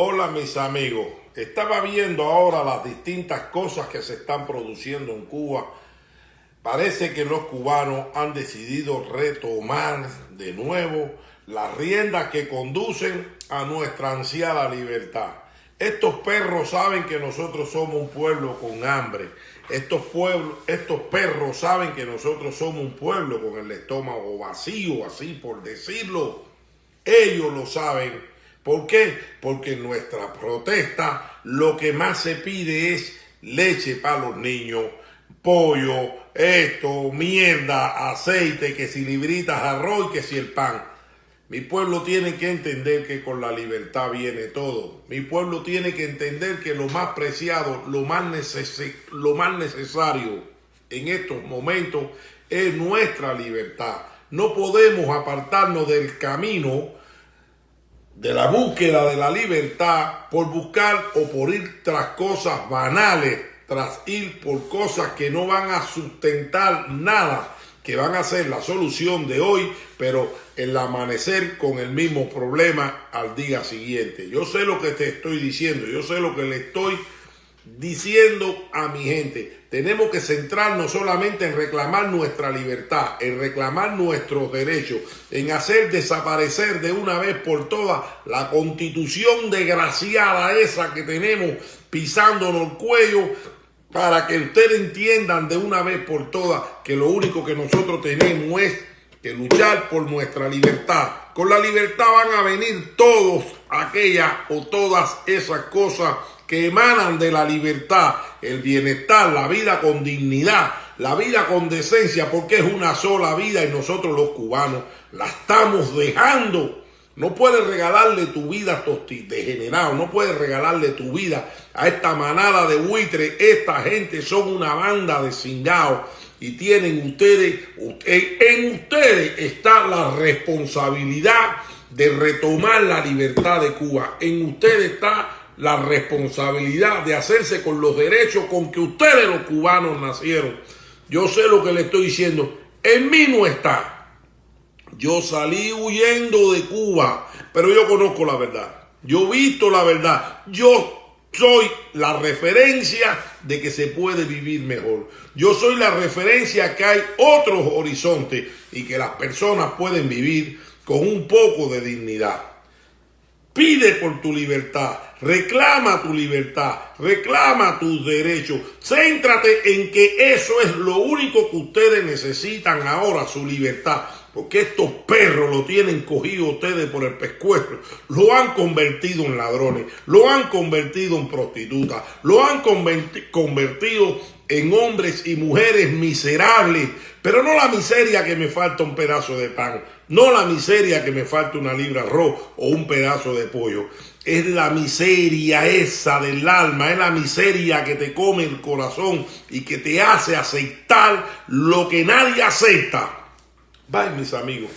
Hola mis amigos, estaba viendo ahora las distintas cosas que se están produciendo en Cuba. Parece que los cubanos han decidido retomar de nuevo las riendas que conducen a nuestra ansiada libertad. Estos perros saben que nosotros somos un pueblo con hambre. Estos, pueblos, estos perros saben que nosotros somos un pueblo con el estómago vacío, así por decirlo. Ellos lo saben ¿Por qué? Porque en nuestra protesta lo que más se pide es leche para los niños, pollo, esto, mierda, aceite, que si libritas, arroz, que si el pan. Mi pueblo tiene que entender que con la libertad viene todo. Mi pueblo tiene que entender que lo más preciado, lo más, lo más necesario en estos momentos es nuestra libertad. No podemos apartarnos del camino de la búsqueda de la libertad por buscar o por ir tras cosas banales, tras ir por cosas que no van a sustentar nada, que van a ser la solución de hoy, pero el amanecer con el mismo problema al día siguiente. Yo sé lo que te estoy diciendo, yo sé lo que le estoy diciendo a mi gente. Tenemos que centrarnos solamente en reclamar nuestra libertad, en reclamar nuestros derechos, en hacer desaparecer de una vez por todas la constitución desgraciada esa que tenemos pisándonos el cuello para que ustedes entiendan de una vez por todas que lo único que nosotros tenemos es que luchar por nuestra libertad. Con la libertad van a venir todos aquellas o todas esas cosas que emanan de la libertad, el bienestar, la vida con dignidad, la vida con decencia, porque es una sola vida y nosotros los cubanos la estamos dejando. No puedes regalarle tu vida a estos degenerados, no puedes regalarle tu vida a esta manada de buitres. Esta gente son una banda de cingados y tienen ustedes, en ustedes está la responsabilidad de retomar la libertad de Cuba. En ustedes está la responsabilidad de hacerse con los derechos con que ustedes los cubanos nacieron. Yo sé lo que le estoy diciendo. En mí no está. Yo salí huyendo de Cuba, pero yo conozco la verdad. Yo he visto la verdad. Yo soy la referencia de que se puede vivir mejor. Yo soy la referencia que hay otros horizontes y que las personas pueden vivir con un poco de dignidad. Pide por tu libertad, reclama tu libertad, reclama tus derechos. Céntrate en que eso es lo único que ustedes necesitan ahora, su libertad. Porque estos perros lo tienen cogido ustedes por el pescuezo. Lo han convertido en ladrones, lo han convertido en prostitutas, lo han convertido en hombres y mujeres miserables. Pero no la miseria que me falta un pedazo de pan no la miseria que me falta una libra arroz o un pedazo de pollo. Es la miseria esa del alma, es la miseria que te come el corazón y que te hace aceptar lo que nadie acepta. Bye, mis amigos.